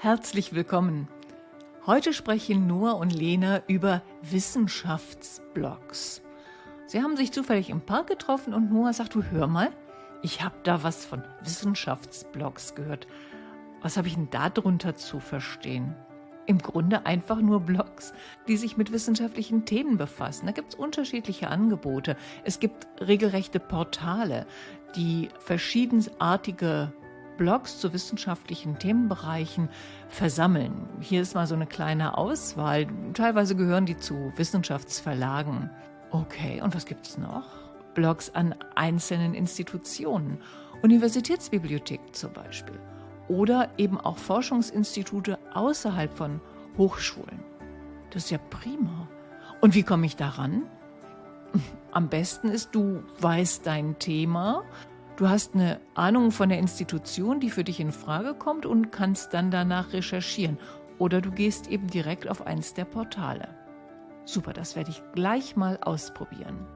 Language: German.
Herzlich willkommen. Heute sprechen Noah und Lena über Wissenschaftsblogs. Sie haben sich zufällig im Park getroffen und Noah sagt, du hör mal, ich habe da was von Wissenschaftsblogs gehört. Was habe ich denn darunter zu verstehen? Im Grunde einfach nur Blogs, die sich mit wissenschaftlichen Themen befassen. Da gibt es unterschiedliche Angebote. Es gibt regelrechte Portale, die verschiedensartige Blogs zu wissenschaftlichen Themenbereichen versammeln. Hier ist mal so eine kleine Auswahl. Teilweise gehören die zu Wissenschaftsverlagen. Okay, und was gibt es noch? Blogs an einzelnen Institutionen. Universitätsbibliothek zum Beispiel. Oder eben auch Forschungsinstitute außerhalb von Hochschulen. Das ist ja prima. Und wie komme ich daran? Am besten ist, du weißt dein Thema, Du hast eine Ahnung von der Institution, die für dich in Frage kommt und kannst dann danach recherchieren. Oder du gehst eben direkt auf eins der Portale. Super, das werde ich gleich mal ausprobieren.